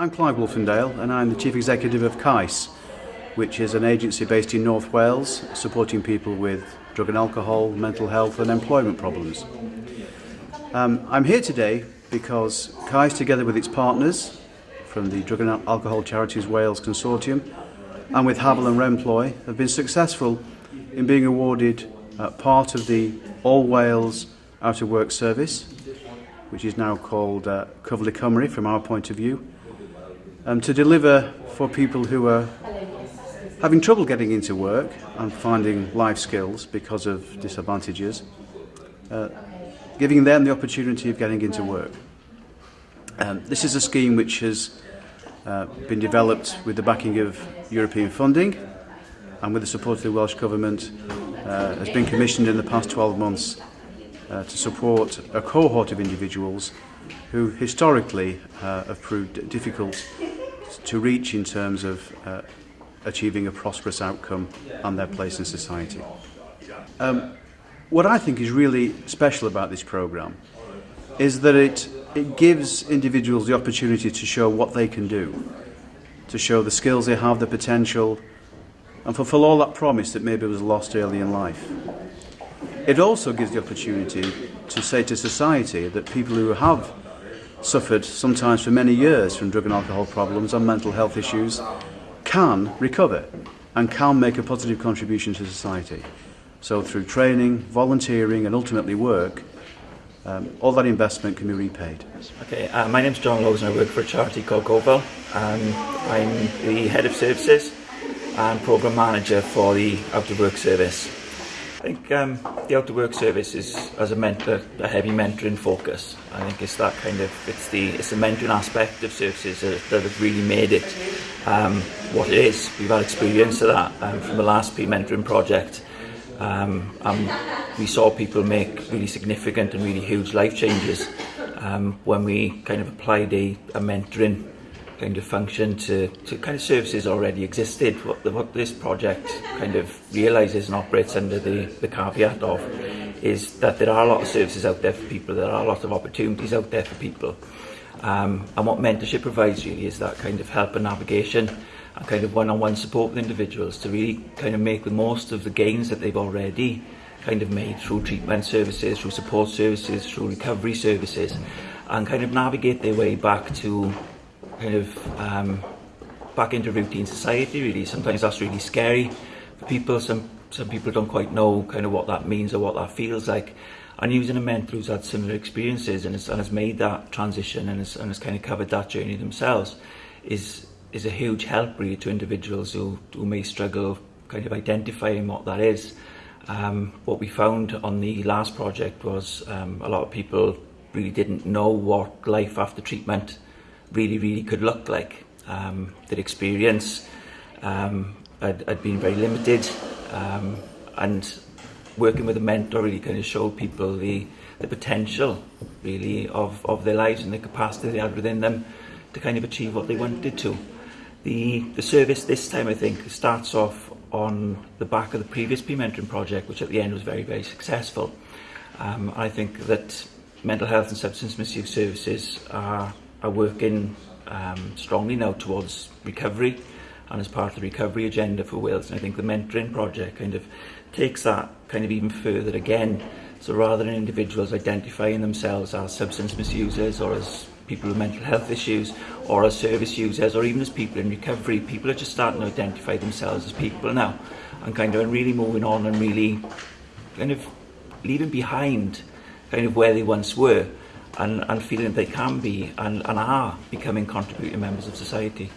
I'm Clive Wolfendale and I'm the Chief Executive of CAIS, which is an agency based in North Wales supporting people with drug and alcohol, mental health and employment problems. Um, I'm here today because CAIS, together with its partners from the Drug and Alcohol Charities Wales Consortium and with Havel and Remploy, have been successful in being awarded uh, part of the All Wales Out of Work Service, which is now called uh, Cyfle Cymru from our point of view, um, to deliver for people who are having trouble getting into work and finding life skills because of disadvantages, uh, giving them the opportunity of getting into work. Um, this is a scheme which has uh, been developed with the backing of European funding and with the support of the Welsh Government uh, has been commissioned in the past 12 months uh, to support a cohort of individuals who historically uh, have proved difficult to reach in terms of uh, achieving a prosperous outcome and their place in society. Um, what I think is really special about this programme is that it, it gives individuals the opportunity to show what they can do, to show the skills they have, the potential, and fulfill all that promise that maybe was lost early in life. It also gives the opportunity to say to society that people who have suffered sometimes for many years from drug and alcohol problems and mental health issues can recover and can make a positive contribution to society. So through training, volunteering and ultimately work, um, all that investment can be repaid. Okay, uh, my name's John Lowes and I work for a charity called GoVal. Um, I'm the Head of Services and Programme Manager for the Out of Work Service. I think um, the Out to Work service is, as a mentor, a heavy mentoring focus. I think it's that kind of, it's the, it's the mentoring aspect of services that, that have really made it um, what it is. We've had experience of that um, from the last P mentoring project. Um, and we saw people make really significant and really huge life changes um, when we kind of applied a, a mentoring kind of function to, to kind of services already existed. What, the, what this project kind of realises and operates under the, the caveat of is that there are a lot of services out there for people, there are a lot of opportunities out there for people. Um, and what mentorship provides really is that kind of help and navigation and kind of one-on-one -on -one support with individuals to really kind of make the most of the gains that they've already kind of made through treatment services, through support services, through recovery services, and kind of navigate their way back to kind of um, back into routine society really. Sometimes that's really scary for people. Some some people don't quite know kind of what that means or what that feels like. And using a mentor who's had similar experiences and has, and has made that transition and has, and has kind of covered that journey themselves is is a huge help really to individuals who, who may struggle kind of identifying what that is. Um, what we found on the last project was um, a lot of people really didn't know what life after treatment really, really could look like. Um, experience um, had, had been very limited um, and working with a mentor really kind of showed people the, the potential really of, of their lives and the capacity they had within them to kind of achieve what they wanted to. The, the service this time I think starts off on the back of the previous Peer-Mentoring project which at the end was very very successful. Um, I think that mental health and substance misuse services are are working um, strongly now towards recovery and as part of the recovery agenda for Wales. And I think the mentoring project kind of takes that kind of even further again. So rather than individuals identifying themselves as substance misusers or as people with mental health issues or as service users or even as people in recovery, people are just starting to identify themselves as people now and kind of really moving on and really kind of leaving behind kind of where they once were and, and feeling they can be and, and are becoming contributing members of society.